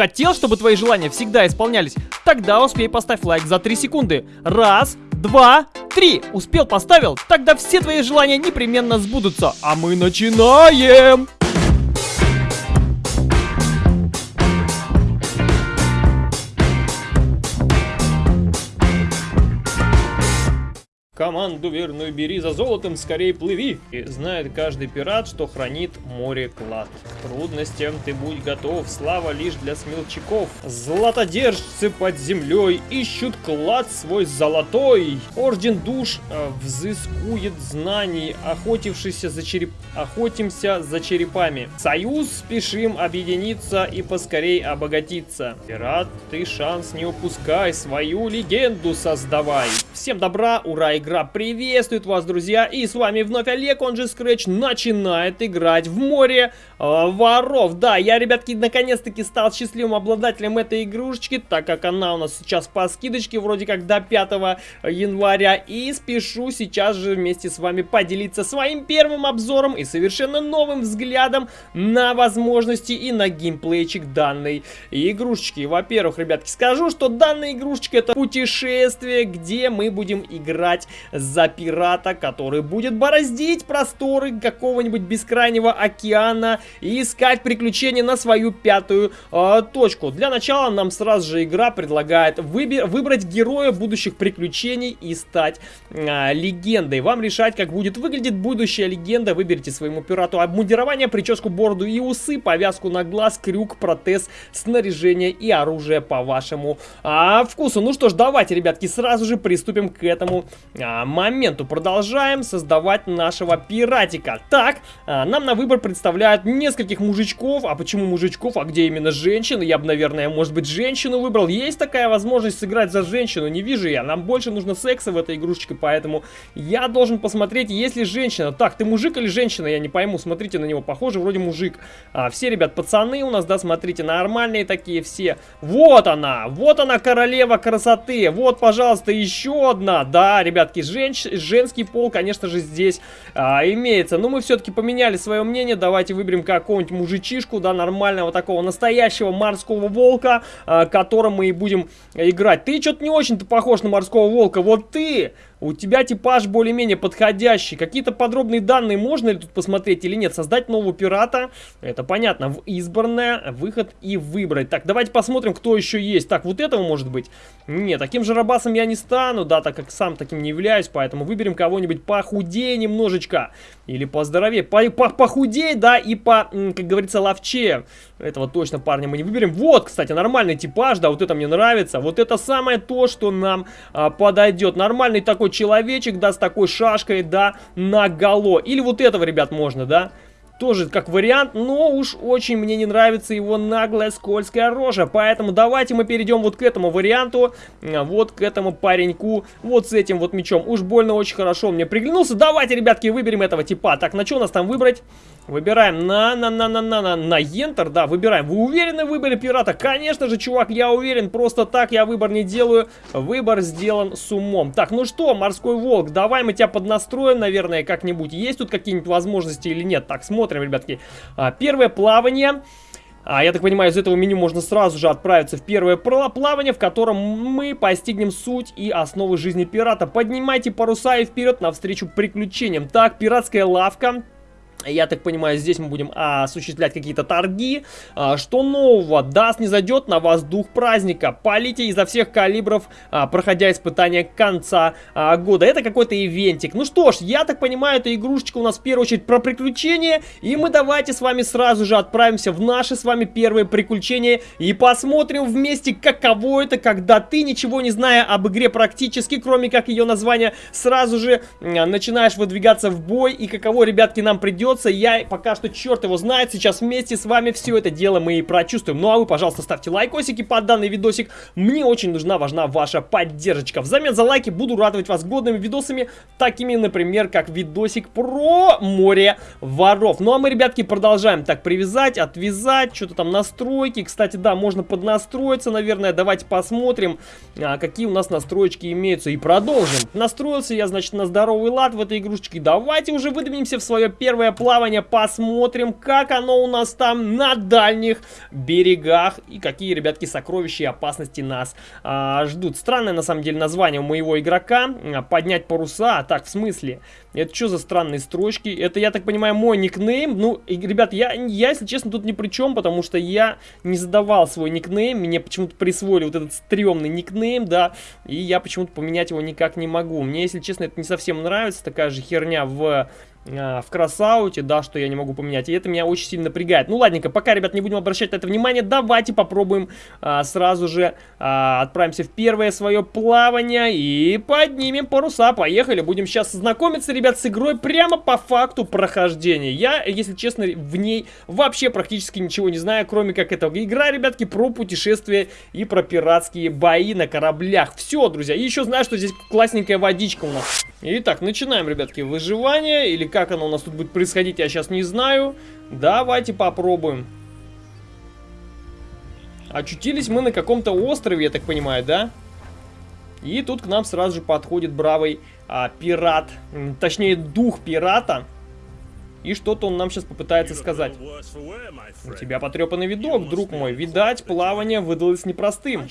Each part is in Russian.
Хотел, чтобы твои желания всегда исполнялись? Тогда успей поставь лайк за 3 секунды. Раз, два, три. Успел, поставил? Тогда все твои желания непременно сбудутся. А мы начинаем! Команду верную бери за золотом, скорее плыви. И знает каждый пират, что хранит море клад. К трудностям ты будь готов, слава лишь для смелчаков. Златодержцы под землей ищут клад свой золотой. Орден душ э, взыскует знаний, охотившийся за череп... охотимся за черепами. Союз спешим объединиться и поскорей обогатиться. Пират, ты шанс не упускай, свою легенду создавай. Всем добра, ура, игра игра приветствует вас, друзья! И с вами вновь Олег, он же Scratch, начинает играть в море э, воров. Да, я, ребятки, наконец-таки стал счастливым обладателем этой игрушечки, так как она у нас сейчас по скидочке, вроде как до 5 января. И спешу сейчас же вместе с вами поделиться своим первым обзором и совершенно новым взглядом на возможности и на геймплейчик данной игрушечки. Во-первых, ребятки, скажу, что данная игрушечка это путешествие, где мы будем играть за пирата, который будет бороздить просторы какого-нибудь бескрайнего океана и искать приключения на свою пятую э, точку. Для начала нам сразу же игра предлагает выбрать героя будущих приключений и стать э, легендой. Вам решать, как будет выглядеть будущая легенда. Выберите своему пирату обмундирование, прическу, бороду и усы, повязку на глаз, крюк, протез, снаряжение и оружие по вашему а, вкусу. Ну что ж, давайте, ребятки, сразу же приступим к этому а, моменту. Продолжаем создавать нашего пиратика. Так, а, нам на выбор представляют нескольких мужичков. А почему мужичков? А где именно женщины? Я бы, наверное, может быть, женщину выбрал. Есть такая возможность сыграть за женщину? Не вижу я. Нам больше нужно секса в этой игрушечке, поэтому я должен посмотреть, есть ли женщина. Так, ты мужик или женщина? Я не пойму. Смотрите на него. Похоже, вроде мужик. А, все, ребят, пацаны у нас, да, смотрите, нормальные такие все. Вот она! Вот она, королева красоты! Вот, пожалуйста, еще одна. Да, ребятки, все женщ... женский пол, конечно же, здесь а, имеется. Но мы все-таки поменяли свое мнение. Давайте выберем какого-нибудь мужичишку, да, нормального такого настоящего морского волка, а, которым мы и будем играть. Ты что-то не очень-то похож на морского волка. Вот ты у тебя типаж более-менее подходящий. Какие-то подробные данные можно ли тут посмотреть или нет? Создать нового пирата, это понятно. В избранное, выход и выбрать. Так, давайте посмотрим, кто еще есть. Так, вот этого может быть? Нет, таким же рабасом я не стану, да, так как сам таким не являюсь. Поэтому выберем кого-нибудь похудее немножечко. Или поздоровее. По -по Похудее, да, и по, как говорится, ловче. Этого точно парня мы не выберем. Вот, кстати, нормальный типаж, да, вот это мне нравится. Вот это самое то, что нам а, подойдет. Нормальный такой человечек, да, с такой шашкой, да, наголо. Или вот этого, ребят, можно, да. Тоже как вариант, но уж очень мне не нравится его наглая скользкая рожа. Поэтому давайте мы перейдем вот к этому варианту, вот к этому пареньку, вот с этим вот мечом. Уж больно очень хорошо мне приглянулся. Давайте, ребятки, выберем этого типа. Так, на что у нас там выбрать? Выбираем на на на на на на на Enter, да, выбираем. Вы уверены в выборе пирата? Конечно же, чувак, я уверен. Просто так я выбор не делаю. Выбор сделан с умом. Так, ну что, морской волк, давай мы тебя поднастроим, наверное, как-нибудь. Есть тут какие-нибудь возможности или нет? Так, смотрим ребятки. А, первое плавание. А, я так понимаю, из этого меню можно сразу же отправиться в первое плавание, в котором мы постигнем суть и основы жизни пирата. Поднимайте паруса и вперед навстречу приключениям. Так, пиратская лавка. Я так понимаю, здесь мы будем а, осуществлять какие-то торги. А, что нового? Да снизойдет на вас дух праздника. Палите изо всех калибров, а, проходя испытания конца а, года. Это какой-то ивентик. Ну что ж, я так понимаю, эта игрушечка у нас в первую очередь про приключения. И мы давайте с вами сразу же отправимся в наши с вами первые приключения. И посмотрим вместе, каково это, когда ты, ничего не зная об игре практически, кроме как ее названия, сразу же а, начинаешь выдвигаться в бой. И каково, ребятки, нам придется придется. Я пока что черт его знает. Сейчас вместе с вами все это дело мы и прочувствуем. Ну а вы, пожалуйста, ставьте лайкосики под данный видосик. Мне очень нужна, важна ваша поддержка. Взамен за лайки буду радовать вас годными видосами, такими, например, как видосик про море воров. Ну а мы, ребятки, продолжаем так привязать, отвязать, что-то там настройки. Кстати, да, можно поднастроиться, наверное. Давайте посмотрим, а, какие у нас настроечки имеются. И продолжим. Настроился я, значит, на здоровый лад в этой игрушечке. Давайте уже выдвинемся в свое первое плавания, посмотрим, как оно у нас там на дальних берегах и какие, ребятки, сокровища и опасности нас а, ждут. Странное, на самом деле, название у моего игрока. Поднять паруса. Так, в смысле? Это что за странные строчки? Это, я так понимаю, мой никнейм. Ну, и, ребят, я, я, если честно, тут ни при чем, потому что я не задавал свой никнейм. Мне почему-то присвоили вот этот стрёмный никнейм, да, и я почему-то поменять его никак не могу. Мне, если честно, это не совсем нравится, такая же херня в а, в кросауте, да, что я не могу поменять. И это меня очень сильно напрягает. Ну, ладненько, пока, ребят, не будем обращать на это внимание, давайте попробуем а, сразу же а, отправимся в первое свое плавание и поднимем паруса. Поехали, будем сейчас знакомиться, ребят, с игрой прямо по факту прохождения. Я, если честно, в ней вообще практически ничего не знаю, кроме как этого. Игра, ребятки, про путешествия и про пиратские бои на кораблях. Все, друзья. И еще знаю, что здесь классненькая водичка у нас. Итак, начинаем, ребятки, выживание или как оно у нас тут будет происходить, я сейчас не знаю. Давайте попробуем. Очутились мы на каком-то острове, я так понимаю, да? И тут к нам сразу же подходит бравый а, пират, точнее дух пирата. И что-то он нам сейчас попытается сказать. У тебя потрепанный видок, друг мой. Видать, плавание выдалось непростым.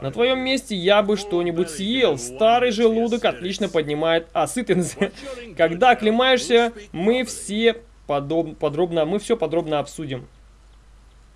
На твоем месте я бы что-нибудь съел. Старый желудок отлично поднимает осытенность. Когда оклемаешься, мы все подоб... подробно, мы все подробно обсудим.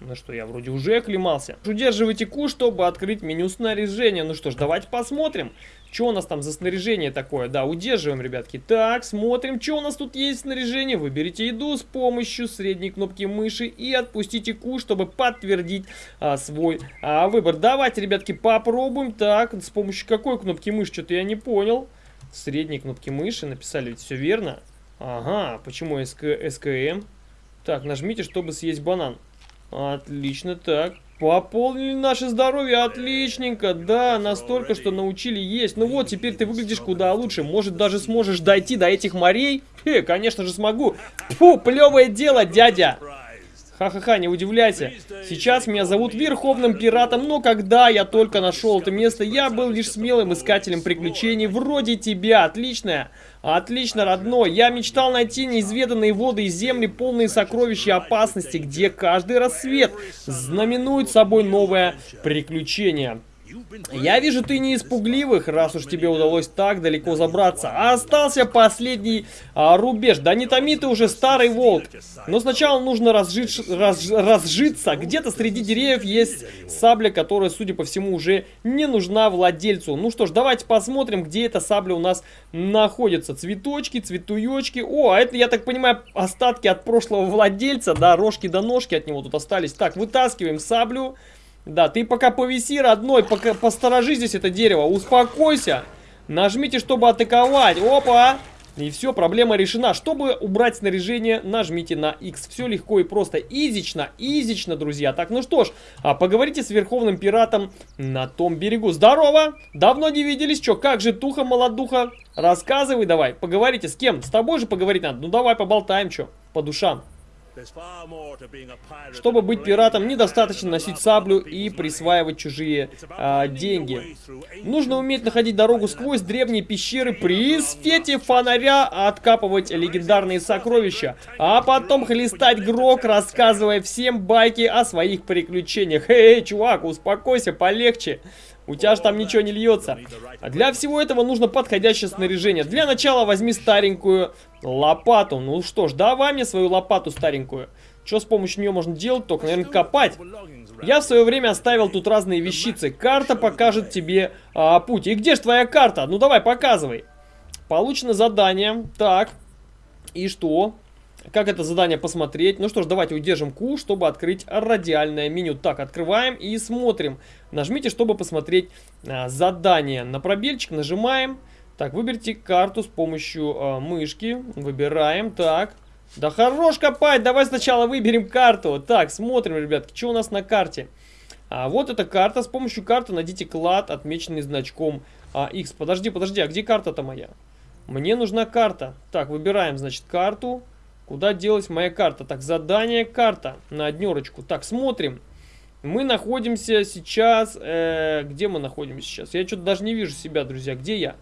Ну что, я вроде уже оклемался. Удерживайте Q, чтобы открыть меню снаряжения. Ну что ж, давайте посмотрим. Что у нас там за снаряжение такое? Да, удерживаем, ребятки. Так, смотрим, что у нас тут есть снаряжение. Выберите еду с помощью средней кнопки мыши и отпустите Q, чтобы подтвердить а, свой а, выбор. Давайте, ребятки, попробуем. Так, с помощью какой кнопки мыши? Что-то я не понял. Средней кнопки мыши написали, ведь все верно. Ага, почему СК, СКМ? Так, нажмите, чтобы съесть банан. Отлично, так. Пополнили наше здоровье, отличненько, да, настолько, что научили есть. Ну вот, теперь ты выглядишь куда лучше, может даже сможешь дойти до этих морей? Хе, конечно же смогу. Фу, плевое дело, дядя. Ха-ха-ха, не удивляйся. Сейчас меня зовут Верховным Пиратом, но когда я только нашел это место, я был лишь смелым искателем приключений вроде тебя. Отличная. Отлично, родной. Я мечтал найти неизведанные воды и земли, полные сокровища и опасности, где каждый рассвет знаменует собой новое приключение. Я вижу, ты не испугливых, раз уж тебе удалось так далеко забраться. А остался последний а, рубеж. Да не томи ты уже, старый волк. Но сначала нужно разжить, раз, разжиться. Где-то среди деревьев есть сабля, которая, судя по всему, уже не нужна владельцу. Ну что ж, давайте посмотрим, где эта сабля у нас находится. Цветочки, цветуечки. О, а это, я так понимаю, остатки от прошлого владельца. Да, рожки до ножки от него тут остались. Так, вытаскиваем саблю. Да, ты пока повиси, родной, пока посторожи здесь это дерево. Успокойся. Нажмите, чтобы атаковать. Опа! И все, проблема решена. Чтобы убрать снаряжение, нажмите на X. Все легко и просто. Изично, изично, друзья. Так, ну что ж, а поговорите с Верховным Пиратом на том берегу. Здорово! Давно не виделись. Че, как же туха, молодуха? Рассказывай давай. Поговорите с кем? С тобой же поговорить надо. Ну давай поболтаем, что, по душам. Чтобы быть пиратом, недостаточно носить саблю и присваивать чужие а, деньги. Нужно уметь находить дорогу сквозь древние пещеры при свете фонаря, откапывать легендарные сокровища, а потом хлестать грок, рассказывая всем байки о своих приключениях. Эй, чувак, успокойся, полегче. У тебя же там ничего не льется. А для всего этого нужно подходящее снаряжение. Для начала возьми старенькую лопату. Ну что ж, давай мне свою лопату старенькую. Что с помощью нее можно делать? Только, наверное, копать. Я в свое время оставил тут разные вещицы. Карта покажет тебе а, путь. И где же твоя карта? Ну давай, показывай. Получено задание. Так. И что? Как это задание посмотреть? Ну что ж, давайте удержим Q, чтобы открыть радиальное меню. Так, открываем и смотрим. Нажмите, чтобы посмотреть а, задание. На пробельчик нажимаем. Так, выберите карту с помощью а, мышки. Выбираем. Так. Да хорош копать, давай сначала выберем карту. Так, смотрим, ребятки, что у нас на карте. А, вот эта карта. С помощью карты найдите клад, отмеченный значком а, X. Подожди, подожди, а где карта-то моя? Мне нужна карта. Так, выбираем, значит, карту. Куда делась моя карта? Так, задание карта на однерочку. Так, смотрим. Мы находимся сейчас... Э, где мы находимся сейчас? Я что-то даже не вижу себя, друзья. Где я?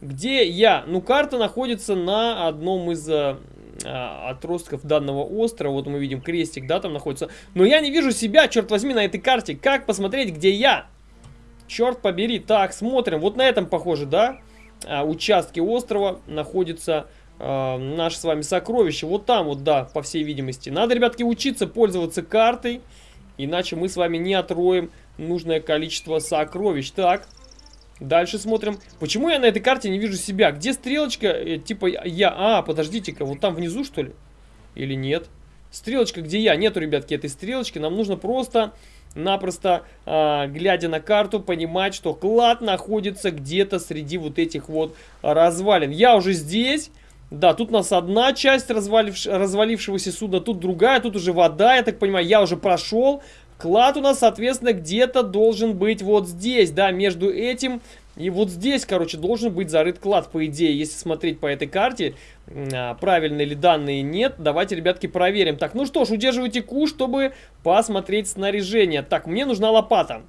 Где я? Ну, карта находится на одном из... Э, а, отростков данного острова. Вот мы видим крестик, да, там находится. Но я не вижу себя, черт возьми, на этой карте. Как посмотреть, где я? Черт побери. Так, смотрим. Вот на этом, похоже, да, а, участке острова находится э, наше с вами сокровище. Вот там вот, да, по всей видимости. Надо, ребятки, учиться пользоваться картой, иначе мы с вами не отроем нужное количество сокровищ. Так, дальше смотрим. Почему я на этой карте не вижу себя? Где стрелочка? Э, типа я... А, подождите-ка, вот там внизу, что ли? Или нет? Стрелочка, где я? Нету, ребятки, этой стрелочки. Нам нужно просто напросто, э, глядя на карту, понимать, что клад находится где-то среди вот этих вот развалин. Я уже здесь. Да, тут у нас одна часть разваливш... развалившегося судна, тут другая, тут уже вода, я так понимаю, я уже прошел. Клад у нас, соответственно, где-то должен быть вот здесь, да, между этим и вот здесь, короче, должен быть зарыт клад, по идее, если смотреть по этой карте, а, правильные ли данные нет. Давайте, ребятки, проверим. Так, ну что ж, удерживайте куш, чтобы посмотреть снаряжение. Так, мне нужна лопата.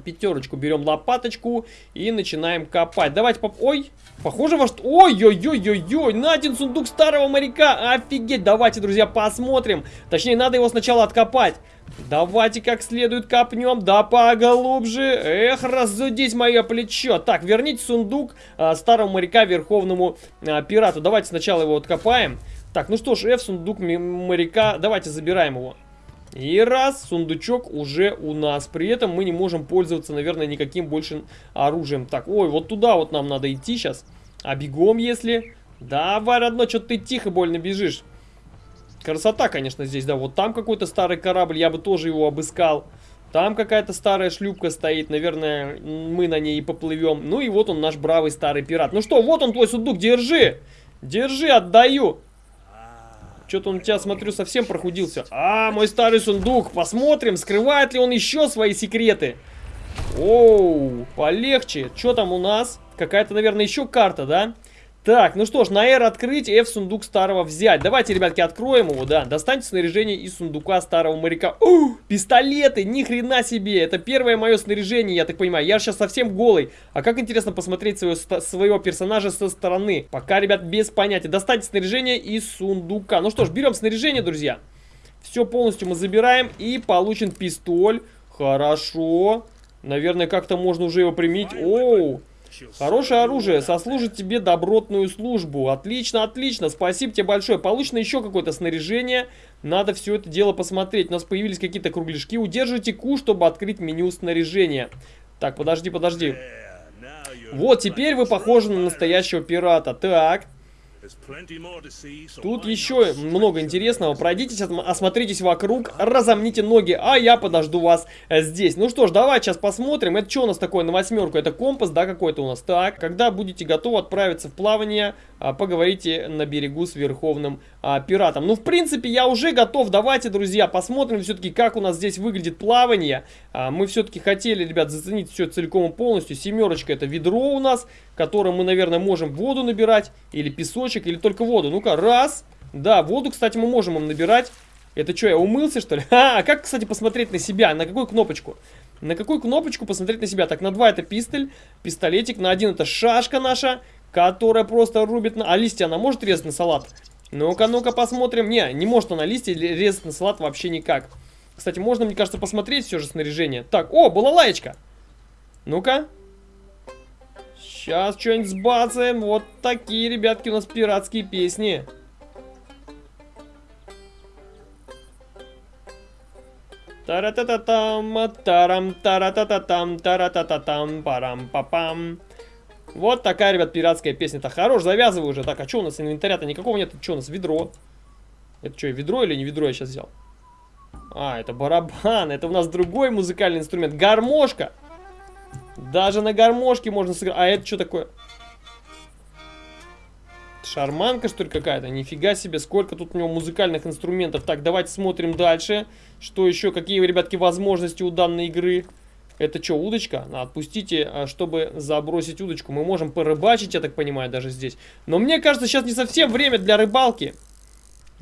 Пятерочку берем лопаточку и начинаем копать. Давайте поп... Ой, похоже во что... Ой-ой-ой-ой-ой, на один сундук старого моряка. Офигеть, давайте, друзья, посмотрим. Точнее, надо его сначала откопать. Давайте как следует копнем, да поглубже. Эх, разудить мое плечо. Так, верните сундук а, старому моряка верховному а, пирату. Давайте сначала его откопаем. Так, ну что ж, F, сундук моряка. Давайте забираем его. И раз, сундучок уже у нас. При этом мы не можем пользоваться, наверное, никаким больше оружием. Так, ой, вот туда вот нам надо идти сейчас. А бегом, если... Давай, родной, что ты тихо больно бежишь. Красота, конечно, здесь, да. Вот там какой-то старый корабль, я бы тоже его обыскал. Там какая-то старая шлюпка стоит, наверное, мы на ней и поплывем. Ну и вот он, наш бравый старый пират. Ну что, вот он твой сундук, держи! Держи, отдаю! Что-то он у тебя, смотрю, совсем прохудился. А, мой старый сундук, посмотрим, скрывает ли он еще свои секреты. Оу, полегче. Что там у нас? Какая-то, наверное, еще карта, да? Так, ну что ж, на R открыть, F сундук старого взять. Давайте, ребятки, откроем его, да. Достаньте снаряжение из сундука старого моряка. О, пистолеты, ни хрена себе. Это первое мое снаряжение, я так понимаю. Я сейчас совсем голый. А как интересно посмотреть своего, своего персонажа со стороны. Пока, ребят, без понятия. Достаньте снаряжение из сундука. Ну что ж, берем снаряжение, друзья. Все полностью мы забираем и получен пистоль. Хорошо. Наверное, как-то можно уже его применить. Оу. Хорошее оружие сослужит тебе добротную службу. Отлично, отлично. Спасибо тебе большое. Получено еще какое-то снаряжение. Надо все это дело посмотреть. У нас появились какие-то кругляшки. Удерживайте Q, чтобы открыть меню снаряжения. Так, подожди, подожди. Вот, теперь вы похожи на настоящего пирата. Так. Тут еще много интересного. Пройдитесь, осмотритесь вокруг, разомните ноги, а я подожду вас э, здесь. Ну что ж, давай сейчас посмотрим. Это что у нас такое на восьмерку? Это компас, да, какой-то у нас? Так, когда будете готовы отправиться в плавание, а, поговорите на берегу с Верховным а, Пиратом. Ну, в принципе, я уже готов. Давайте, друзья, посмотрим все-таки, как у нас здесь выглядит плавание. А, мы все-таки хотели, ребят, заценить все целиком и полностью. Семерочка это ведро у нас, которым мы, наверное, можем воду набирать. Или песочек, или только воду. Ну-ка, раз. Да, воду, кстати, мы можем им набирать. Это что, я умылся, что ли? А, как, кстати, посмотреть на себя? На какую кнопочку? На какую кнопочку посмотреть на себя? Так, на 2 это пистоль, пистолетик, на 1 это шашка наша, которая просто рубит на... А листья она может резать на салат? Ну-ка, ну-ка посмотрим. Не, не может она листья резать на салат вообще никак. Кстати, можно, мне кажется, посмотреть все же снаряжение. Так, о, была лаечка. Ну-ка. Сейчас что-нибудь сбацаем. Вот такие, ребятки, у нас пиратские песни. Тара-та-та-там, тарам, тара-та-та-там, тара-та-та-там, парам-па-пам. Вот такая, ребят, пиратская песня-то. Хорош, завязывай уже. Так, а что у нас инвентаря-то никакого нет? Что у нас? Ведро. Это что, ведро или не ведро я сейчас взял? А, это барабан. Это у нас другой музыкальный инструмент. Гармошка. Даже на гармошке можно сыграть. А это что такое? Шарманка, что ли, какая-то? Нифига себе, сколько тут у него музыкальных инструментов. Так, давайте смотрим дальше. Что еще? Какие, ребятки, возможности у данной игры? Это что, удочка? Отпустите, а, чтобы забросить удочку. Мы можем порыбачить, я так понимаю, даже здесь. Но мне кажется, сейчас не совсем время для рыбалки.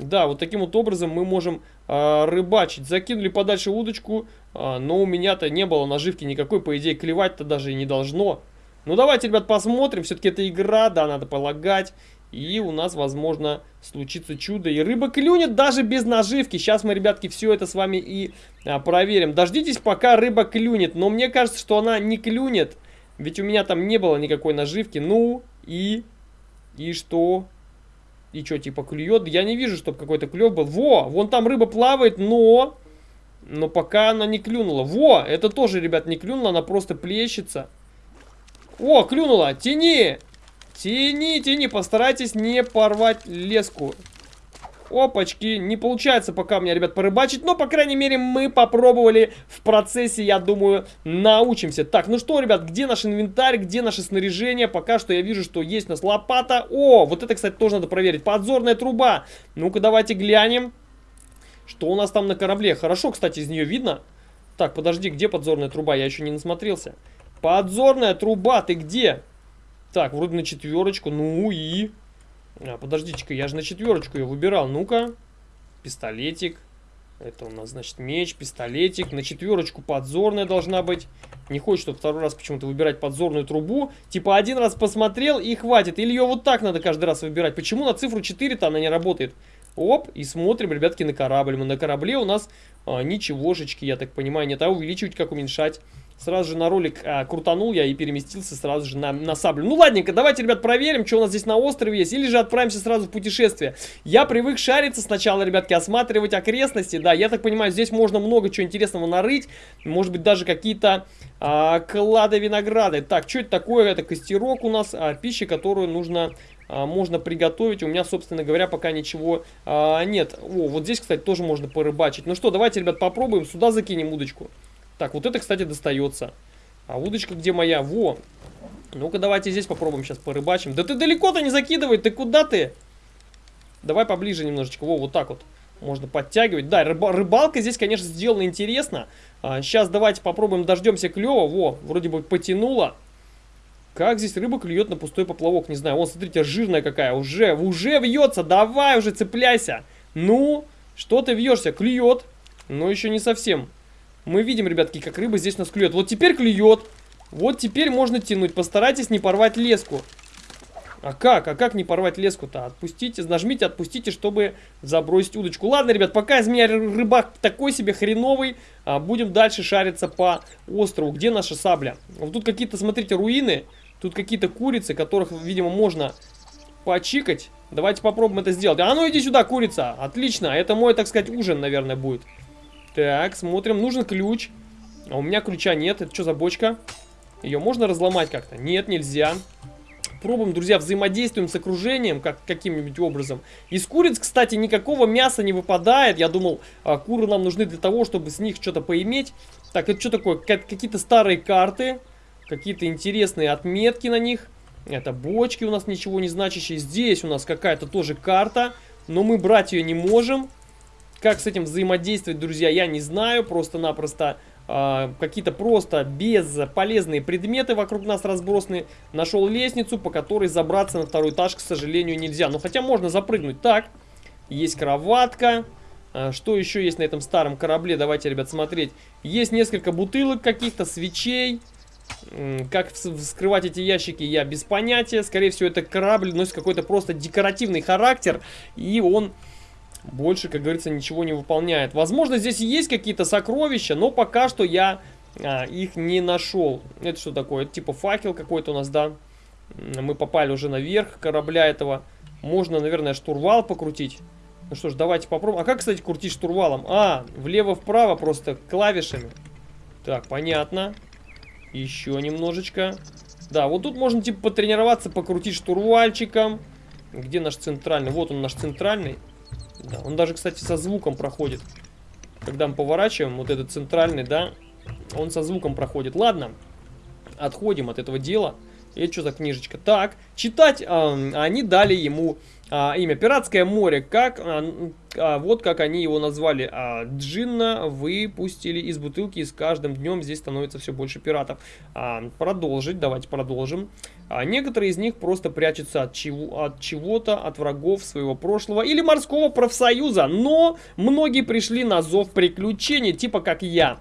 Да, вот таким вот образом мы можем э, рыбачить. Закинули подальше удочку, э, но у меня-то не было наживки никакой. По идее, клевать-то даже и не должно. Ну, давайте, ребят, посмотрим. Все-таки это игра, да, надо полагать. И у нас, возможно, случится чудо. И рыба клюнет даже без наживки. Сейчас мы, ребятки, все это с вами и а, проверим. Дождитесь, пока рыба клюнет. Но мне кажется, что она не клюнет. Ведь у меня там не было никакой наживки. Ну и... И что? И что, типа клюет? Я не вижу, чтобы какой-то клев был. Во, вон там рыба плавает, но... Но пока она не клюнула. Во, это тоже, ребят, не клюнула, она просто плещется. О, клюнула, тяни! Тяни, тяни, постарайтесь не порвать леску. Опачки, не получается пока у меня, ребят, порыбачить, но, по крайней мере, мы попробовали в процессе, я думаю, научимся. Так, ну что, ребят, где наш инвентарь, где наше снаряжение? Пока что я вижу, что есть у нас лопата. О, вот это, кстати, тоже надо проверить. Подзорная труба. Ну-ка, давайте глянем, что у нас там на корабле. Хорошо, кстати, из нее видно. Так, подожди, где подзорная труба? Я еще не насмотрелся. Подзорная труба, ты где? Так, вроде на четверочку. Ну и... А, подождите-ка, я же на четверочку ее выбирал. Ну-ка. Пистолетик. Это у нас, значит, меч, пистолетик. На четверочку подзорная должна быть. Не хочет, чтобы второй раз почему-то выбирать подзорную трубу. Типа один раз посмотрел и хватит. Или ее вот так надо каждый раз выбирать. Почему на цифру 4-то она не работает? Оп, и смотрим, ребятки, на корабль. Мы на корабле у нас а, ничегошечки, я так понимаю, нет. А увеличивать, как уменьшать? Сразу же на ролик а, крутанул я и переместился сразу же на, на саблю. Ну ладненько, давайте, ребят, проверим, что у нас здесь на острове есть. Или же отправимся сразу в путешествие. Я привык шариться сначала, ребятки, осматривать окрестности. Да, я так понимаю, здесь можно много чего интересного нарыть. Может быть, даже какие-то а, клады винограда. Так, что это такое? Это костерок у нас, а, пища, которую нужно а, можно приготовить. У меня, собственно говоря, пока ничего а, нет. О, вот здесь, кстати, тоже можно порыбачить. Ну что, давайте, ребят, попробуем. Сюда закинем удочку. Так, вот это, кстати, достается. А удочка где моя? Во! Ну-ка, давайте здесь попробуем сейчас порыбачим. Да ты далеко-то не закидывай, ты куда ты? Давай поближе немножечко. Во, вот так вот. Можно подтягивать. Да, рыба рыбалка здесь, конечно, сделана интересно. А, сейчас давайте попробуем, дождемся клева. Во, вроде бы потянуло. Как здесь рыба клюет на пустой поплавок? Не знаю. Вон, смотрите, жирная какая. Уже, уже вьется. Давай уже, цепляйся. Ну, что ты вьешься? Клюет. Но еще не совсем. Мы видим, ребятки, как рыба здесь нас клюет. Вот теперь клюет. Вот теперь можно тянуть. Постарайтесь не порвать леску. А как? А как не порвать леску-то? Отпустите, нажмите, отпустите, чтобы забросить удочку. Ладно, ребят, пока из меня рыбак такой себе хреновый, а, будем дальше шариться по острову. Где наша сабля? Вот тут какие-то, смотрите, руины. Тут какие-то курицы, которых, видимо, можно почикать. Давайте попробуем это сделать. А ну иди сюда, курица. Отлично. Это мой, так сказать, ужин, наверное, будет. Так, смотрим. Нужен ключ. А у меня ключа нет. Это что за бочка? Ее можно разломать как-то? Нет, нельзя. Пробуем, друзья, взаимодействуем с окружением как, каким-нибудь образом. Из куриц, кстати, никакого мяса не выпадает. Я думал, а, куры нам нужны для того, чтобы с них что-то поиметь. Так, это что такое? Какие-то старые карты. Какие-то интересные отметки на них. Это бочки у нас ничего не значащие. Здесь у нас какая-то тоже карта. Но мы брать ее не можем. Как с этим взаимодействовать, друзья, я не знаю. Просто-напросто э, какие-то просто бесполезные предметы вокруг нас разбросаны. Нашел лестницу, по которой забраться на второй этаж, к сожалению, нельзя. Но хотя можно запрыгнуть. Так, есть кроватка. А, что еще есть на этом старом корабле? Давайте, ребят, смотреть. Есть несколько бутылок каких-то, свечей. Как вскрывать эти ящики, я без понятия. Скорее всего, это корабль носит какой-то просто декоративный характер. И он больше, как говорится, ничего не выполняет. Возможно, здесь есть какие-то сокровища, но пока что я а, их не нашел. Это что такое? Это типа факел какой-то у нас, да? Мы попали уже наверх корабля этого. Можно, наверное, штурвал покрутить. Ну что ж, давайте попробуем. А как, кстати, крутить штурвалом? А, влево-вправо просто клавишами. Так, понятно. Еще немножечко. Да, вот тут можно типа потренироваться, покрутить штурвальчиком. Где наш центральный? Вот он наш центральный. Да, он даже, кстати, со звуком проходит. Когда мы поворачиваем, вот этот центральный, да, он со звуком проходит. Ладно, отходим от этого дела. Это что за книжечка? Так, читать э, они дали ему а, имя Пиратское море. Как, а, а, вот как они его назвали. А, Джинна выпустили из бутылки, и с каждым днем здесь становится все больше пиратов. А, продолжить, давайте продолжим. А, некоторые из них просто прячутся от, чего, от чего-то, от врагов своего прошлого или морского профсоюза. Но многие пришли на зов приключений, типа как я.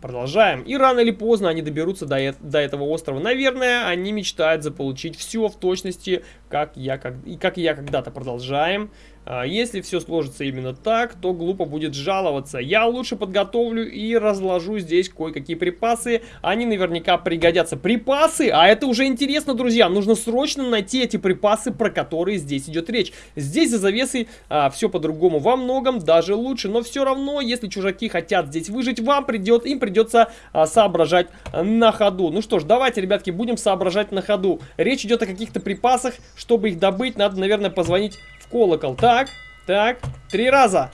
Продолжаем. И рано или поздно они доберутся до, э до этого острова. Наверное, они мечтают заполучить все в точности, как я, как, и как я когда-то. Продолжаем. А, если все сложится именно так, то глупо будет жаловаться. Я лучше подготовлю и разложу здесь кое-какие припасы. Они наверняка пригодятся. Припасы? А это уже интересно, друзья. Нужно срочно найти эти припасы, про которые здесь идет речь. Здесь за завесой а, все по-другому. Во многом даже лучше. Но все равно, если чужаки хотят здесь выжить, вам придет, им придется а, соображать на ходу. Ну что ж, давайте, ребятки, будем соображать на ходу. Речь идет о каких-то припасах. Чтобы их добыть, надо, наверное, позвонить колокол. Так, так, три раза.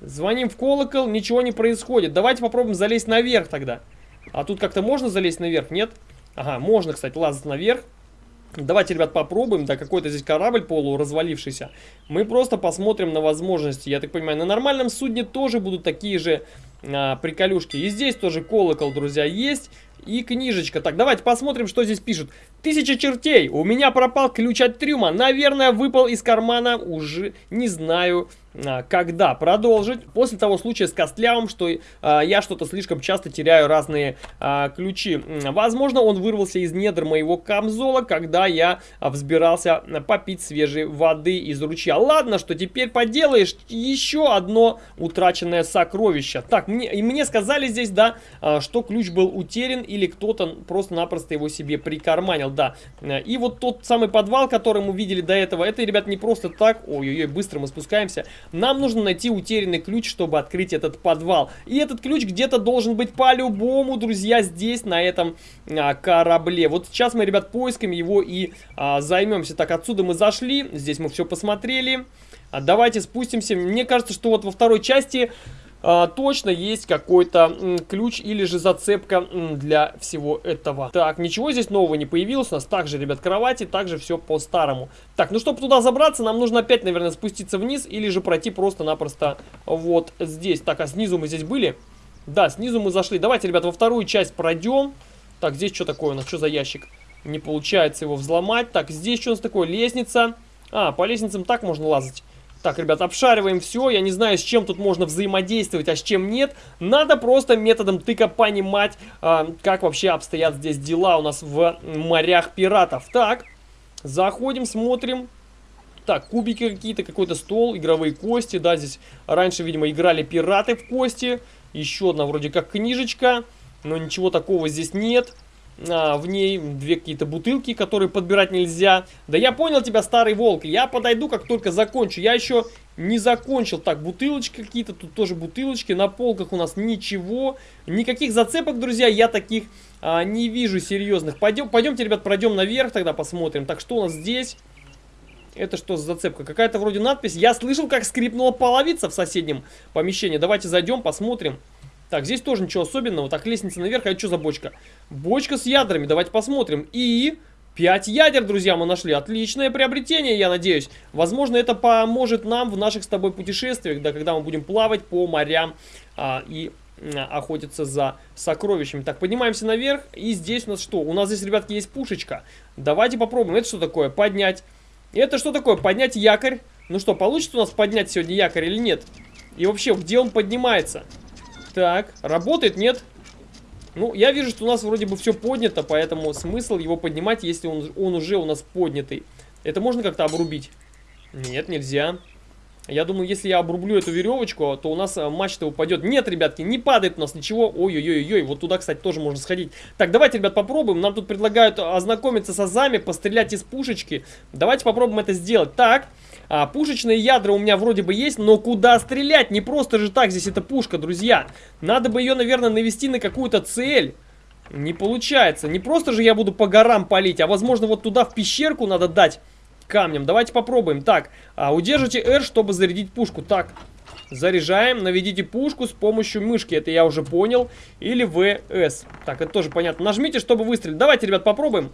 Звоним в колокол, ничего не происходит. Давайте попробуем залезть наверх тогда. А тут как-то можно залезть наверх, нет? Ага, можно, кстати, лазать наверх. Давайте, ребят, попробуем. Да, какой-то здесь корабль полуразвалившийся. Мы просто посмотрим на возможности. Я так понимаю, на нормальном судне тоже будут такие же а, приколюшки. И здесь тоже колокол, друзья, есть. И книжечка. Так, давайте посмотрим, что здесь пишут. Тысяча чертей. У меня пропал ключ от трюма. Наверное, выпал из кармана. Уже не знаю, когда продолжить. После того случая с Костлявым, что а, я что-то слишком часто теряю разные а, ключи. Возможно, он вырвался из недр моего камзола, когда я а, взбирался попить свежей воды из ручья. Ладно, что теперь поделаешь. Еще одно утраченное сокровище. Так, мне, и мне сказали здесь, да, а, что ключ был утерян или кто-то просто-напросто его себе прикарманил. Да, и вот тот самый подвал, который мы видели до этого, это, ребят, не просто так. Ой-ой-ой, быстро мы спускаемся. Нам нужно найти утерянный ключ, чтобы открыть этот подвал. И этот ключ где-то должен быть по-любому, друзья, здесь, на этом а, корабле. Вот сейчас мы, ребят, поисками его и а, займемся. Так, отсюда мы зашли, здесь мы все посмотрели. А, давайте спустимся. Мне кажется, что вот во второй части точно есть какой-то ключ или же зацепка для всего этого. Так, ничего здесь нового не появилось. У нас также, ребят, кровати, также все по-старому. Так, ну чтобы туда забраться, нам нужно опять, наверное, спуститься вниз или же пройти просто-напросто вот здесь. Так, а снизу мы здесь были? Да, снизу мы зашли. Давайте, ребят, во вторую часть пройдем. Так, здесь что такое у нас? Что за ящик? Не получается его взломать. Так, здесь что у нас такое? Лестница. А, по лестницам так можно лазать. Так, ребят, обшариваем все. Я не знаю, с чем тут можно взаимодействовать, а с чем нет. Надо просто методом тыка понимать, э, как вообще обстоят здесь дела у нас в морях пиратов. Так, заходим, смотрим. Так, кубики какие-то, какой-то стол, игровые кости. Да, здесь раньше, видимо, играли пираты в кости. Еще одна вроде как книжечка, но ничего такого здесь нет а, в ней две какие-то бутылки, которые подбирать нельзя. Да я понял тебя, старый волк. Я подойду, как только закончу. Я еще не закончил. Так, бутылочки какие-то, тут тоже бутылочки. На полках у нас ничего. Никаких зацепок, друзья, я таких а, не вижу серьезных. Пойдем, пойдемте, ребят, пройдем наверх, тогда посмотрим. Так, что у нас здесь? Это что за зацепка? Какая-то вроде надпись. Я слышал, как скрипнула половица в соседнем помещении. Давайте зайдем, посмотрим. Так, здесь тоже ничего особенного. Так, лестница наверх. А это что за бочка? Бочка с ядрами. Давайте посмотрим. И... 5 ядер, друзья, мы нашли. Отличное приобретение, я надеюсь. Возможно, это поможет нам в наших с тобой путешествиях, да, когда мы будем плавать по морям а, и охотиться за сокровищами. Так, поднимаемся наверх. И здесь у нас что? У нас здесь, ребятки, есть пушечка. Давайте попробуем. Это что такое? Поднять. Это что такое? Поднять якорь. Ну что, получится у нас поднять сегодня якорь или нет? И вообще, где он поднимается? Так, работает, нет? Ну, я вижу, что у нас вроде бы все поднято, поэтому смысл его поднимать, если он, он уже у нас поднятый. Это можно как-то обрубить? Нет, нельзя. Я думаю, если я обрублю эту веревочку, то у нас э, мачта упадет. Нет, ребятки, не падает у нас ничего. Ой-ой-ой-ой, вот туда, кстати, тоже можно сходить. Так, давайте, ребят, попробуем. Нам тут предлагают ознакомиться с азами, пострелять из пушечки. Давайте попробуем это сделать. Так, а, пушечные ядра у меня вроде бы есть, но куда стрелять? Не просто же так здесь эта пушка, друзья. Надо бы ее, наверное, навести на какую-то цель. Не получается. Не просто же я буду по горам палить, а возможно вот туда в пещерку надо дать камнем. Давайте попробуем. Так, а, удержите R, чтобы зарядить пушку. Так, заряжаем, наведите пушку с помощью мышки. Это я уже понял. Или VS. Так, это тоже понятно. Нажмите, чтобы выстрелить. Давайте, ребят, попробуем.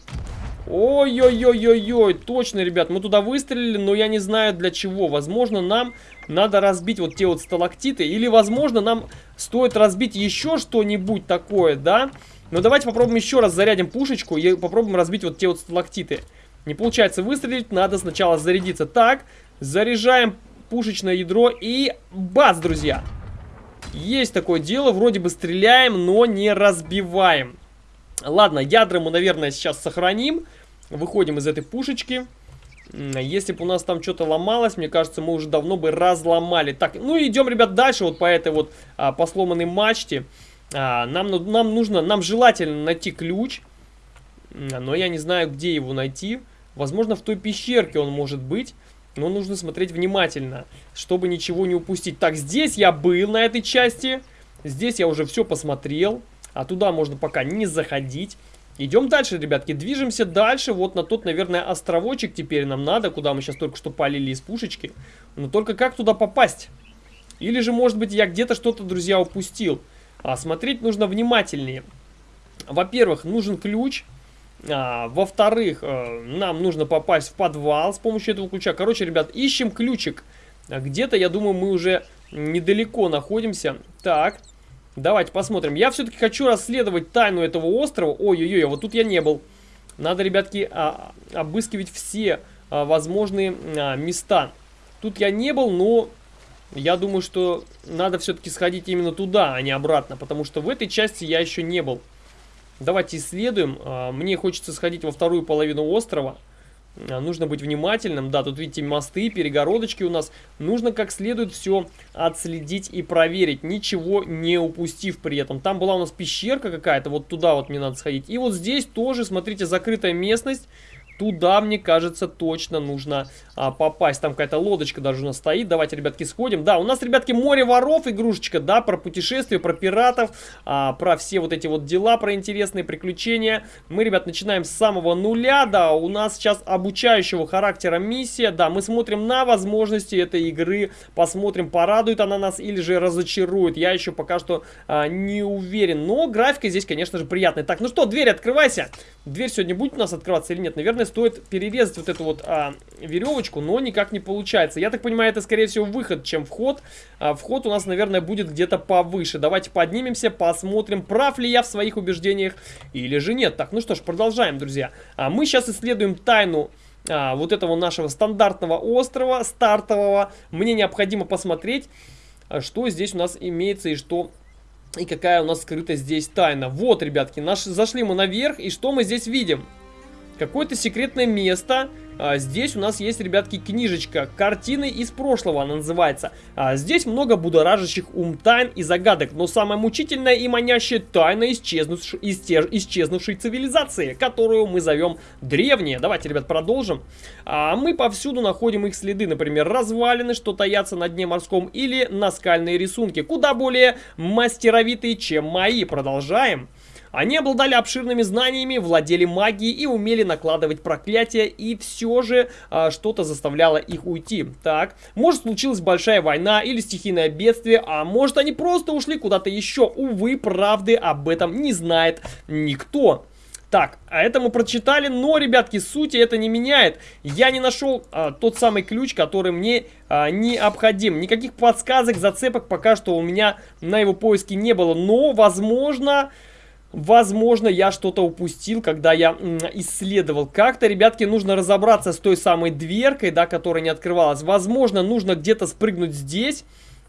Ой-ой-ой-ой-ой, точно, ребят, мы туда выстрелили, но я не знаю для чего. Возможно, нам надо разбить вот те вот сталактиты, или, возможно, нам стоит разбить еще что-нибудь такое, да? Но давайте попробуем еще раз зарядим пушечку и попробуем разбить вот те вот сталактиты. Не получается выстрелить, надо сначала зарядиться. Так, заряжаем пушечное ядро и бац, друзья. Есть такое дело, вроде бы стреляем, но не разбиваем. Ладно, ядра мы, наверное, сейчас сохраним. Выходим из этой пушечки. Если бы у нас там что-то ломалось, мне кажется, мы уже давно бы разломали. Так, ну идем, ребят, дальше вот по этой вот а, по сломанной мачте. А, нам, нам нужно, нам желательно найти ключ. Но я не знаю, где его найти. Возможно, в той пещерке он может быть. Но нужно смотреть внимательно, чтобы ничего не упустить. Так, здесь я был на этой части. Здесь я уже все посмотрел. А туда можно пока не заходить. Идем дальше, ребятки, движемся дальше. Вот на тот, наверное, островочек теперь нам надо, куда мы сейчас только что полили из пушечки. Но только как туда попасть? Или же, может быть, я где-то что-то, друзья, упустил. А смотреть нужно внимательнее. Во-первых, нужен ключ. А, Во-вторых, э, нам нужно попасть в подвал с помощью этого ключа. Короче, ребят, ищем ключик. Где-то, я думаю, мы уже недалеко находимся. Так, давайте посмотрим. Я все-таки хочу расследовать тайну этого острова. Ой-ой-ой, вот тут я не был. Надо, ребятки, а, обыскивать все а, возможные а, места. Тут я не был, но я думаю, что надо все-таки сходить именно туда, а не обратно. Потому что в этой части я еще не был. Давайте исследуем. А, мне хочется сходить во вторую половину острова. А, нужно быть внимательным. Да, тут видите мосты, перегородочки у нас. Нужно как следует все отследить и проверить, ничего не упустив при этом. Там была у нас пещерка какая-то, вот туда вот мне надо сходить. И вот здесь тоже, смотрите, закрытая местность. Туда, мне кажется, точно нужно а, попасть. Там какая-то лодочка даже у нас стоит. Давайте, ребятки, сходим. Да, у нас, ребятки, море воров, игрушечка, да, про путешествия, про пиратов, а, про все вот эти вот дела, про интересные приключения. Мы, ребят, начинаем с самого нуля, да, у нас сейчас обучающего характера миссия, да, мы смотрим на возможности этой игры, посмотрим, порадует она нас или же разочарует. Я еще пока что а, не уверен, но графика здесь, конечно же, приятная. Так, ну что, дверь открывайся. Дверь сегодня будет у нас открываться или нет? Наверное, стоит перерезать вот эту вот а, веревочку, но никак не получается. Я так понимаю, это, скорее всего, выход, чем вход. А, вход у нас, наверное, будет где-то повыше. Давайте поднимемся, посмотрим, прав ли я в своих убеждениях или же нет. Так, ну что ж, продолжаем, друзья. А, мы сейчас исследуем тайну а, вот этого нашего стандартного острова, стартового. Мне необходимо посмотреть, а, что здесь у нас имеется и что и какая у нас скрыта здесь тайна. Вот, ребятки, наш, зашли мы наверх, и что мы здесь видим? Какое-то секретное место, а, здесь у нас есть, ребятки, книжечка «Картины из прошлого» она называется. А, здесь много будоражащих ум тайн и загадок, но самая мучительная и манящая тайна исчезнувшей, исчезнувшей цивилизации, которую мы зовем древние. Давайте, ребят, продолжим. А, мы повсюду находим их следы, например, развалины, что таятся на дне морском, или наскальные рисунки, куда более мастеровитые, чем мои. Продолжаем. Они обладали обширными знаниями, владели магией и умели накладывать проклятия, и все же а, что-то заставляло их уйти. Так, может случилась большая война или стихийное бедствие, а может они просто ушли куда-то еще. Увы, правды об этом не знает никто. Так, а это мы прочитали, но, ребятки, сути это не меняет. Я не нашел а, тот самый ключ, который мне а, необходим. Никаких подсказок, зацепок пока что у меня на его поиске не было. Но, возможно, Возможно, я что-то упустил, когда я исследовал. Как-то, ребятки, нужно разобраться с той самой дверкой, да, которая не открывалась. Возможно, нужно где-то спрыгнуть здесь,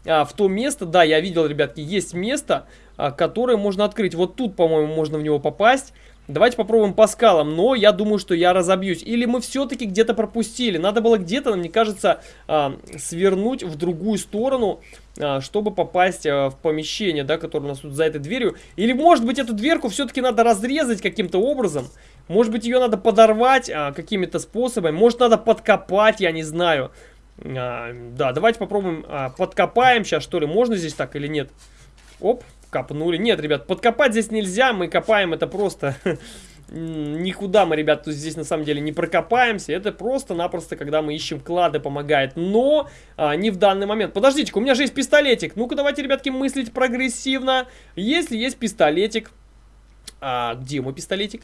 а, в то место. Да, я видел, ребятки, есть место, а, которое можно открыть. Вот тут, по-моему, можно в него попасть. Давайте попробуем по скалам, но я думаю, что я разобьюсь. Или мы все-таки где-то пропустили. Надо было где-то, мне кажется, а, свернуть в другую сторону, чтобы попасть а, в помещение, да, которое у нас тут за этой дверью. Или, может быть, эту дверку все-таки надо разрезать каким-то образом. Может быть, ее надо подорвать какими-то способами. Может, надо подкопать, я не знаю. Да, давайте попробуем, подкопаем сейчас, что ли. Можно здесь так или нет? Оп, Копнули. Нет, ребят, подкопать здесь нельзя. Мы копаем это просто... Никуда мы, ребят, здесь на самом деле не прокопаемся. Это просто-напросто, когда мы ищем клады, помогает. Но а, не в данный момент. Подождите, у меня же есть пистолетик. Ну-ка, давайте, ребятки, мыслить прогрессивно. Если есть пистолетик... А, где мой пистолетик?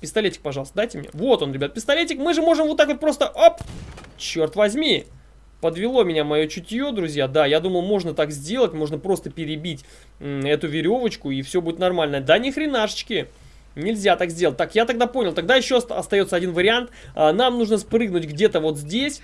Пистолетик, пожалуйста, дайте мне. Вот он, ребят, пистолетик. Мы же можем вот так вот просто... Оп! Черт возьми! Подвело меня мое чутье, друзья. Да, я думал, можно так сделать. Можно просто перебить эту веревочку, и все будет нормально. Да ни хренашечки. Нельзя так сделать. Так, я тогда понял. Тогда еще остается один вариант. А, нам нужно спрыгнуть где-то вот здесь.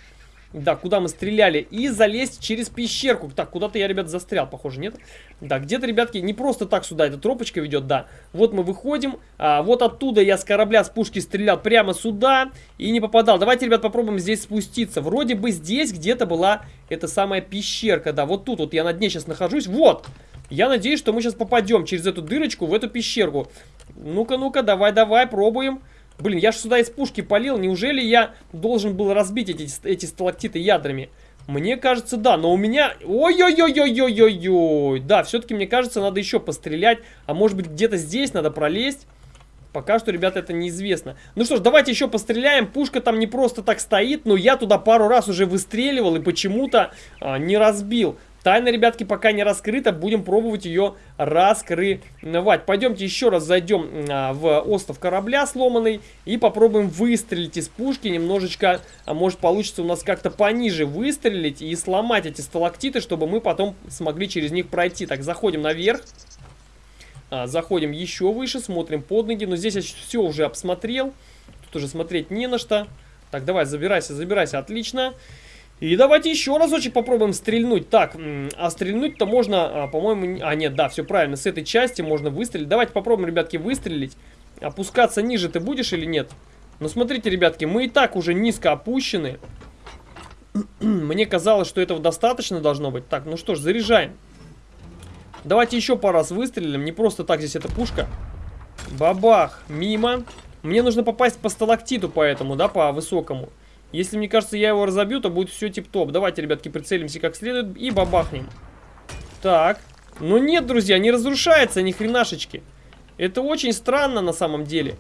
Да, куда мы стреляли. И залезть через пещерку. Так, куда-то я, ребят, застрял, похоже, нет? Да, где-то, ребятки, не просто так сюда эта тропочка ведет, да. Вот мы выходим. А, вот оттуда я с корабля, с пушки стрелял прямо сюда и не попадал. Давайте, ребят, попробуем здесь спуститься. Вроде бы здесь где-то была эта самая пещерка, да. Вот тут вот я на дне сейчас нахожусь. Вот! Я надеюсь, что мы сейчас попадем через эту дырочку в эту пещерку. Ну-ка, ну-ка, давай-давай, пробуем. Блин, я же сюда из пушки полил. Неужели я должен был разбить эти, эти сталактиты ядрами? Мне кажется, да, но у меня... Ой-ой-ой-ой-ой-ой-ой! Да, все-таки, мне кажется, надо еще пострелять. А может быть, где-то здесь надо пролезть? Пока что, ребята, это неизвестно. Ну что ж, давайте еще постреляем. Пушка там не просто так стоит, но я туда пару раз уже выстреливал и почему-то а, не разбил. Тайна, ребятки, пока не раскрыта. Будем пробовать ее раскрывать. Пойдемте еще раз зайдем а, в остров корабля сломанный и попробуем выстрелить из пушки. Немножечко, а может получится у нас как-то пониже выстрелить и сломать эти сталактиты, чтобы мы потом смогли через них пройти. Так, заходим наверх. А, заходим еще выше, смотрим под ноги. Но здесь я все уже обсмотрел. Тут уже смотреть не на что. Так, давай, забирайся, забирайся. Отлично. Отлично. И давайте еще разочек попробуем стрельнуть. Так, а стрельнуть-то можно, а, по-моему... А, нет, да, все правильно, с этой части можно выстрелить. Давайте попробуем, ребятки, выстрелить. Опускаться ниже ты будешь или нет? Ну, смотрите, ребятки, мы и так уже низко опущены. Мне казалось, что этого достаточно должно быть. Так, ну что ж, заряжаем. Давайте еще пару раз выстрелим. Не просто так здесь эта пушка. Бабах, мимо. Мне нужно попасть по сталактиту поэтому, да, по высокому. Если, мне кажется, я его разобью, то будет все тип-топ. Давайте, ребятки, прицелимся как следует и бабахнем. Так. Но нет, друзья, не разрушается ни хренашечки. Это очень странно на самом деле.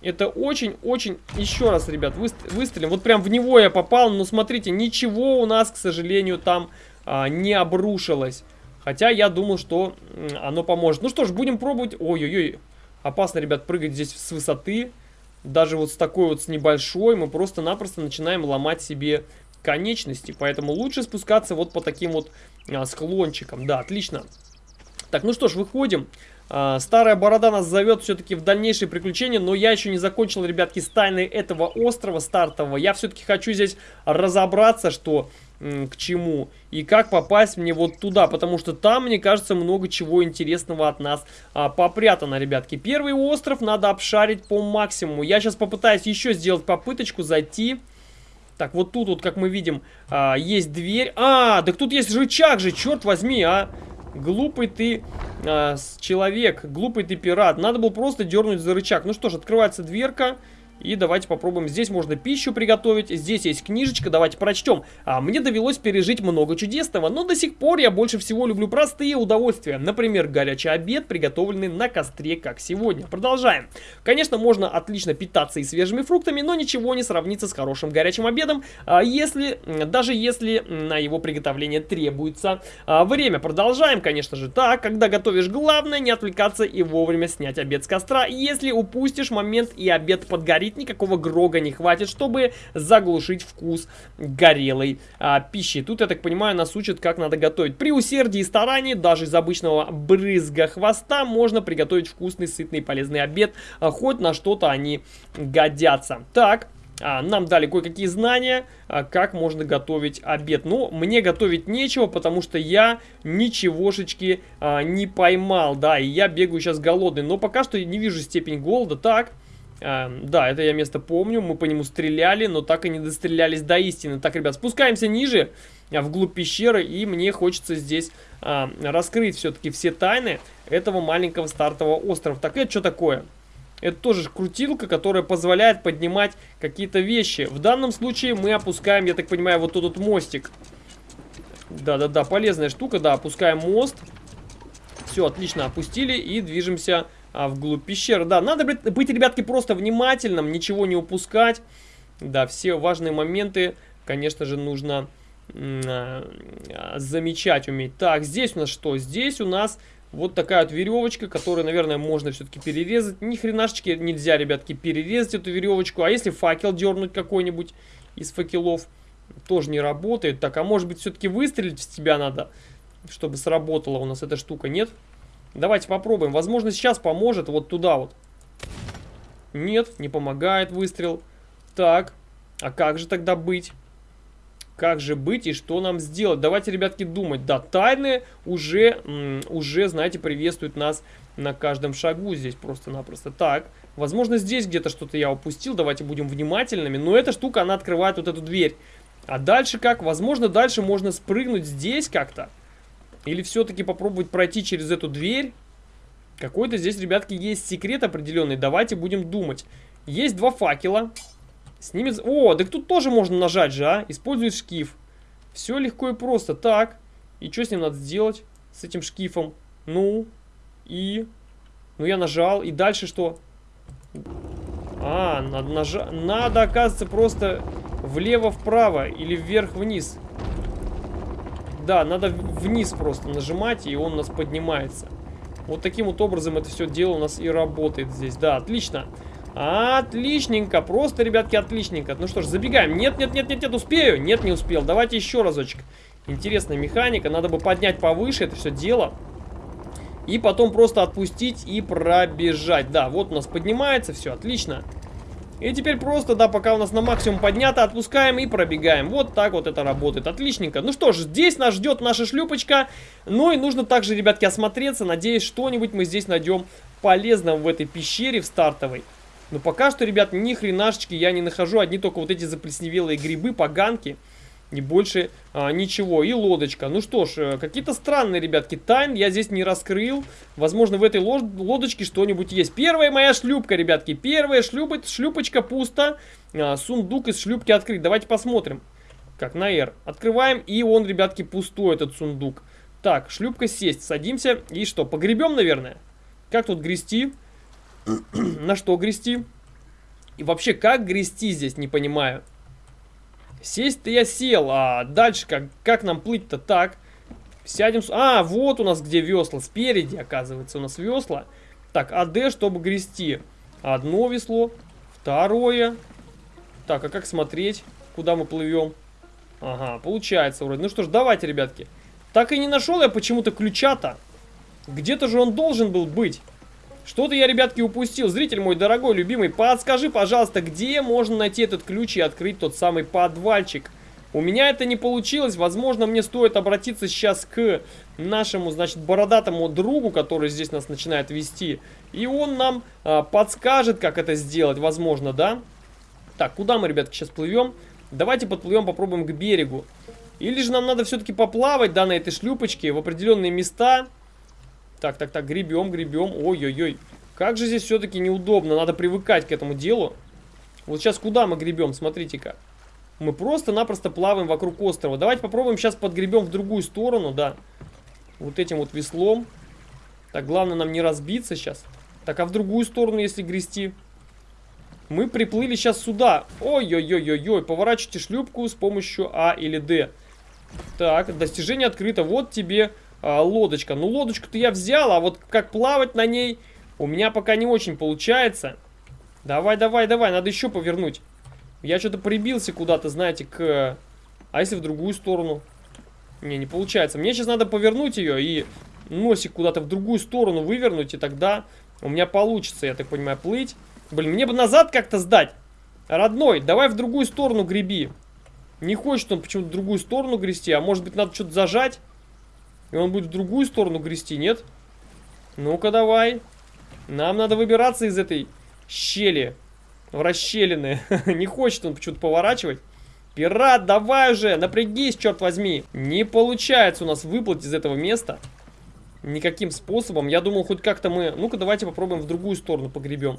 Это очень-очень... Еще раз, ребят, выстрелим. Вот прям в него я попал, но смотрите, ничего у нас, к сожалению, там а, не обрушилось. Хотя я думал, что оно поможет. Ну что ж, будем пробовать... Ой-ой-ой, опасно, ребят, прыгать здесь с высоты даже вот с такой вот с небольшой мы просто-напросто начинаем ломать себе конечности. Поэтому лучше спускаться вот по таким вот а, склончикам. Да, отлично. Так, ну что ж, выходим. А, старая борода нас зовет все-таки в дальнейшие приключения, но я еще не закончил, ребятки, с тайной этого острова стартового. Я все-таки хочу здесь разобраться, что к чему и как попасть мне вот туда, потому что там, мне кажется, много чего интересного от нас а, попрятано, ребятки. Первый остров надо обшарить по максимуму. Я сейчас попытаюсь еще сделать попыточку зайти. Так, вот тут вот, как мы видим, а, есть дверь. А, так тут есть рычаг же, черт возьми, а. Глупый ты а, человек, глупый ты пират. Надо было просто дернуть за рычаг. Ну что ж, открывается дверка. И давайте попробуем. Здесь можно пищу приготовить. Здесь есть книжечка. Давайте прочтем. А, мне довелось пережить много чудесного, но до сих пор я больше всего люблю простые удовольствия. Например, горячий обед, приготовленный на костре, как сегодня. Продолжаем. Конечно, можно отлично питаться и свежими фруктами, но ничего не сравнится с хорошим горячим обедом, а, если, даже если на его приготовление требуется а, время. Продолжаем, конечно же. Так, когда готовишь, главное не отвлекаться и вовремя снять обед с костра. Если упустишь момент и обед подгорит, горит, никакого грога не хватит, чтобы заглушить вкус горелой а, пищи. Тут, я так понимаю, нас учат, как надо готовить. При усердии и старании, даже из обычного брызга хвоста, можно приготовить вкусный, сытный, полезный обед. А, хоть на что-то они годятся. Так, а, нам дали кое-какие знания, а, как можно готовить обед. Ну, мне готовить нечего, потому что я ничегошечки а, не поймал, да, и я бегаю сейчас голодный. Но пока что не вижу степень голода. Так, да, это я место помню, мы по нему стреляли, но так и не дострелялись до истины. Так, ребят, спускаемся ниже, а, вглубь пещеры, и мне хочется здесь раскрыть все-таки все тайны этого маленького стартового острова. Так, это что такое? Это тоже крутилка, которая позволяет поднимать какие-то вещи. В данном случае мы опускаем, я так понимаю, вот этот мостик. Да-да-да, полезная штука, да, опускаем мост. Все, отлично, опустили и движемся а, вглубь пещеры. Да, надо быть, ребятки, просто внимательным, ничего не упускать. Да, все важные моменты, конечно же, нужно а, замечать, уметь. Так, здесь у нас что? Здесь у нас вот такая вот веревочка, которую, наверное, можно все-таки перерезать. Ни хренашечки нельзя, ребятки, перерезать эту веревочку. А если факел дернуть какой-нибудь из факелов, тоже не работает. Так, а может быть, все-таки выстрелить в тебя надо, чтобы сработала у нас эта штука, нет? Нет. Давайте попробуем. Возможно, сейчас поможет вот туда вот. Нет, не помогает выстрел. Так, а как же тогда быть? Как же быть и что нам сделать? Давайте, ребятки, думать. Да, тайны уже, уже, знаете, приветствуют нас на каждом шагу здесь просто-напросто. Так, возможно, здесь где-то что-то я упустил. Давайте будем внимательными. Но эта штука, она открывает вот эту дверь. А дальше как? Возможно, дальше можно спрыгнуть здесь как-то. Или все-таки попробовать пройти через эту дверь. Какой-то здесь, ребятки, есть секрет определенный. Давайте будем думать. Есть два факела. С ними... О, так тут тоже можно нажать же, а? Использует шкив. Все легко и просто. Так. И что с ним надо сделать? С этим шкифом. Ну. И... Ну, я нажал. И дальше что? А, надо нажать... Надо, оказывается, просто влево-вправо или вверх-вниз. Да, надо вниз просто нажимать, и он у нас поднимается. Вот таким вот образом это все дело у нас и работает здесь. Да, отлично. Отличненько, просто, ребятки, отличненько. Ну что ж, забегаем. Нет, нет, нет, нет, нет, успею. Нет, не успел. Давайте еще разочек. Интересная механика. Надо бы поднять повыше это все дело. И потом просто отпустить и пробежать. Да, вот у нас поднимается, все, отлично. И теперь просто, да, пока у нас на максимум поднято, отпускаем и пробегаем. Вот так вот это работает. Отличненько. Ну что ж, здесь нас ждет наша шлюпочка. Ну и нужно также, ребятки, осмотреться. Надеюсь, что-нибудь мы здесь найдем полезного в этой пещере в стартовой. Но пока что, ребят, ни хренашечки я не нахожу. Одни только вот эти заплесневелые грибы, поганки. Не больше а, ничего. И лодочка. Ну что ж, э, какие-то странные, ребятки, тайн я здесь не раскрыл. Возможно, в этой лодочке что-нибудь есть. Первая моя шлюпка, ребятки. Первая шлюпа, шлюпочка пусто. А, сундук из шлюпки открыть. Давайте посмотрим. Как на R. Открываем, и он, ребятки, пустой, этот сундук. Так, шлюпка сесть. Садимся. И что, погребем, наверное? Как тут грести? на что грести? И вообще, как грести здесь, не понимаю. Сесть-то я сел, а дальше как, как нам плыть-то так? Сядем... А, вот у нас где весла. Спереди, оказывается, у нас весла. Так, АД, чтобы грести. Одно весло, второе. Так, а как смотреть, куда мы плывем? Ага, получается вроде. Ну что ж, давайте, ребятки. Так и не нашел я почему-то ключа-то. Где-то же он должен был быть. Что-то я, ребятки, упустил. Зритель мой дорогой, любимый, подскажи, пожалуйста, где можно найти этот ключ и открыть тот самый подвальчик? У меня это не получилось. Возможно, мне стоит обратиться сейчас к нашему, значит, бородатому другу, который здесь нас начинает вести. И он нам а, подскажет, как это сделать, возможно, да? Так, куда мы, ребятки, сейчас плывем? Давайте подплывем, попробуем к берегу. Или же нам надо все-таки поплавать, да, на этой шлюпочке в определенные места... Так, так, так, гребем, гребем. Ой-ой-ой. Как же здесь все-таки неудобно. Надо привыкать к этому делу. Вот сейчас куда мы гребем? Смотрите-ка. Мы просто-напросто плаваем вокруг острова. Давайте попробуем сейчас подгребем в другую сторону, да. Вот этим вот веслом. Так, главное нам не разбиться сейчас. Так, а в другую сторону, если грести? Мы приплыли сейчас сюда. Ой-ой-ой-ой-ой. Поворачивайте шлюпку с помощью А или Д. Так, достижение открыто. Вот тебе а, лодочка. Ну, лодочку-то я взял, а вот как плавать на ней у меня пока не очень получается. Давай, давай, давай, надо еще повернуть. Я что-то прибился куда-то, знаете, к... А если в другую сторону? Не, не получается. Мне сейчас надо повернуть ее и носик куда-то в другую сторону вывернуть, и тогда у меня получится, я так понимаю, плыть. Блин, мне бы назад как-то сдать. Родной, давай в другую сторону греби. Не хочет он почему-то в другую сторону грести, а может быть надо что-то зажать? И он будет в другую сторону грести, нет? Ну-ка, давай. Нам надо выбираться из этой щели. В расщелины. Не хочет он почему-то поворачивать. Пират, давай уже, напрягись, черт возьми. Не получается у нас выплыть из этого места. Никаким способом. Я думал, хоть как-то мы... Ну-ка, давайте попробуем в другую сторону погребем.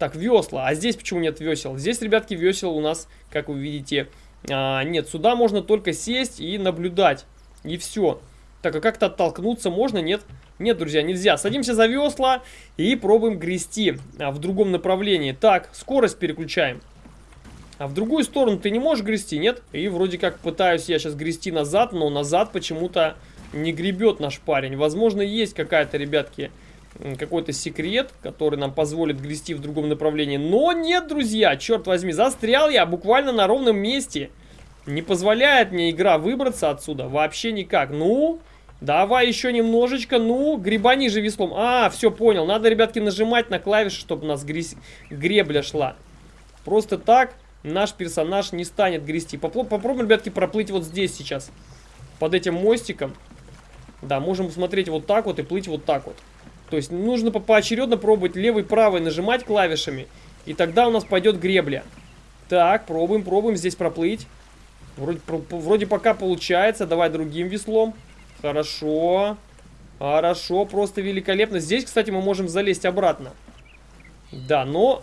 Так, весла. А здесь почему нет весел? Здесь, ребятки, весел у нас, как вы видите, а, нет. Сюда можно только сесть и наблюдать. И все. Так, а как-то оттолкнуться можно? Нет? Нет, друзья, нельзя. Садимся за весла и пробуем грести а, в другом направлении. Так, скорость переключаем. А в другую сторону ты не можешь грести, нет? И вроде как пытаюсь я сейчас грести назад, но назад почему-то не гребет наш парень. Возможно, есть какая-то, ребятки, какой-то секрет, который нам позволит грести в другом направлении. Но нет, друзья, черт возьми, застрял я буквально на ровном месте. Не позволяет мне игра выбраться отсюда вообще никак. Ну, Давай еще немножечко. Ну, гребани же веслом. А, все, понял. Надо, ребятки, нажимать на клавиши, чтобы у нас гребля шла. Просто так наш персонаж не станет грести. Попробуем, ребятки, проплыть вот здесь сейчас. Под этим мостиком. Да, можем смотреть вот так вот и плыть вот так вот. То есть нужно поочередно пробовать левый, правый нажимать клавишами. И тогда у нас пойдет гребля. Так, пробуем, пробуем здесь проплыть. Вроде, вроде пока получается. Давай другим веслом. Хорошо. Хорошо, просто великолепно. Здесь, кстати, мы можем залезть обратно. Да, но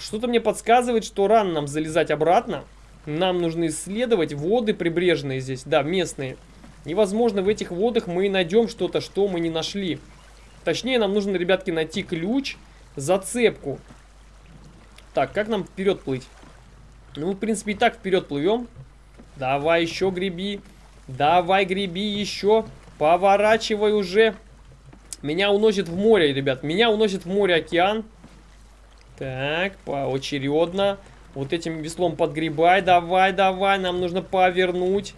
что-то мне подсказывает, что рано нам залезать обратно. Нам нужно исследовать воды прибрежные здесь, да, местные. Невозможно в этих водах мы найдем что-то, что мы не нашли. Точнее, нам нужно, ребятки, найти ключ, зацепку. Так, как нам вперед плыть? Ну, в принципе, и так вперед плывем. Давай еще греби. Давай греби еще. Поворачивай уже. Меня уносит в море, ребят. Меня уносит в море океан. Так, поочередно. Вот этим веслом подгребай. Давай, давай. Нам нужно повернуть.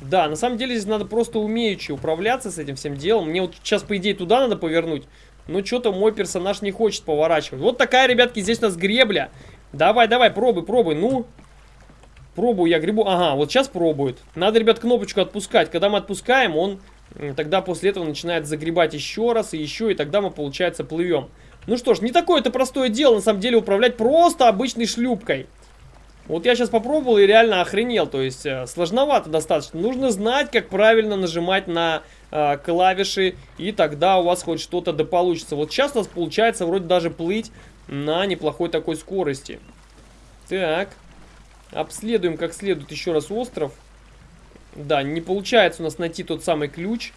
Да, на самом деле здесь надо просто умеючи управляться с этим всем делом. Мне вот сейчас, по идее, туда надо повернуть. Но что-то мой персонаж не хочет поворачивать. Вот такая, ребятки, здесь у нас гребля. Давай, давай, пробуй, пробуй. Ну, пробую я грибу. Ага, вот сейчас пробует. Надо, ребят, кнопочку отпускать. Когда мы отпускаем, он тогда после этого начинает загребать еще раз и еще. И тогда мы, получается, плывем. Ну что ж, не такое это простое дело, на самом деле, управлять просто обычной шлюпкой. Вот я сейчас попробовал и реально охренел. То есть э, сложновато достаточно. Нужно знать, как правильно нажимать на э, клавиши. И тогда у вас хоть что-то да получится. Вот сейчас у нас получается вроде даже плыть на неплохой такой скорости. Так. Обследуем как следует еще раз остров. Да, не получается у нас найти тот самый ключ,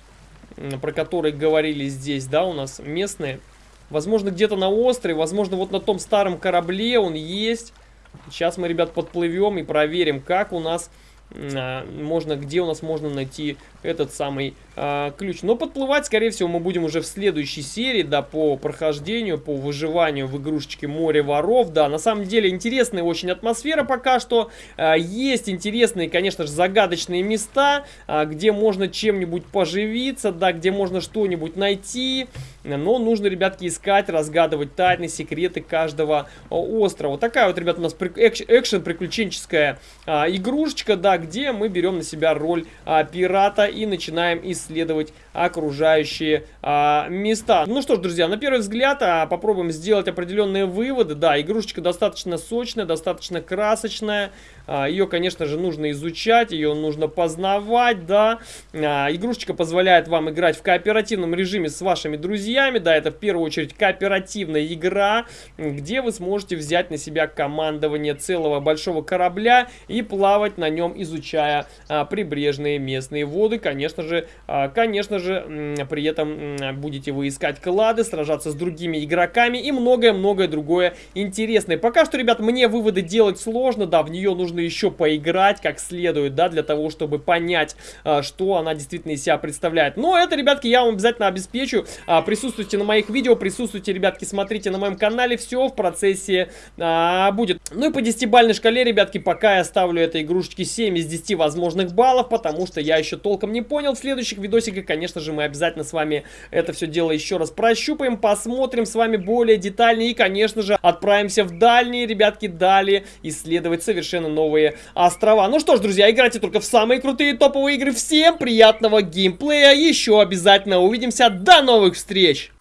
про который говорили здесь, да, у нас местные. Возможно, где-то на острове, возможно, вот на том старом корабле он есть. Сейчас мы, ребят, подплывем и проверим, как у нас а, можно, где у нас можно найти этот самый а, ключ. Но подплывать, скорее всего, мы будем уже в следующей серии, да, по прохождению, по выживанию в игрушечке Море воров, да. На самом деле, интересная очень атмосфера пока что. А, есть интересные, конечно же, загадочные места, а, где можно чем-нибудь поживиться, да, где можно что-нибудь найти. Но нужно, ребятки, искать, разгадывать тайны, секреты каждого острова. Такая вот, ребят, у нас экшен-приключенческая игрушечка, да, где мы берем на себя роль пирата и начинаем исследовать окружающие а, места. Ну что ж, друзья, на первый взгляд а, попробуем сделать определенные выводы. Да, игрушечка достаточно сочная, достаточно красочная. А, ее, конечно же, нужно изучать, ее нужно познавать, да. А, игрушечка позволяет вам играть в кооперативном режиме с вашими друзьями. Да, это в первую очередь кооперативная игра, где вы сможете взять на себя командование целого большого корабля и плавать на нем, изучая а, прибрежные местные воды. Конечно же, а, конечно же, при этом будете вы искать клады, сражаться с другими игроками и многое-многое другое интересное. Пока что, ребят, мне выводы делать сложно, да, в нее нужно еще поиграть как следует, да, для того, чтобы понять, а, что она действительно из себя представляет. Но это, ребятки, я вам обязательно обеспечу. А, присутствуйте на моих видео, присутствуйте, ребятки, смотрите на моем канале, все в процессе а, будет. Ну и по 10-бальной шкале, ребятки, пока я ставлю этой игрушечке 7 из 10 возможных баллов, потому что я еще толком не понял. В следующих видосиках, конечно же, мы обязательно с вами это все дело еще раз прощупаем, посмотрим с вами более детальнее и, конечно же, отправимся в дальние, ребятки, далее исследовать совершенно новые острова. Ну что ж, друзья, играйте только в самые крутые топовые игры. Всем приятного геймплея, еще обязательно увидимся. До новых встреч!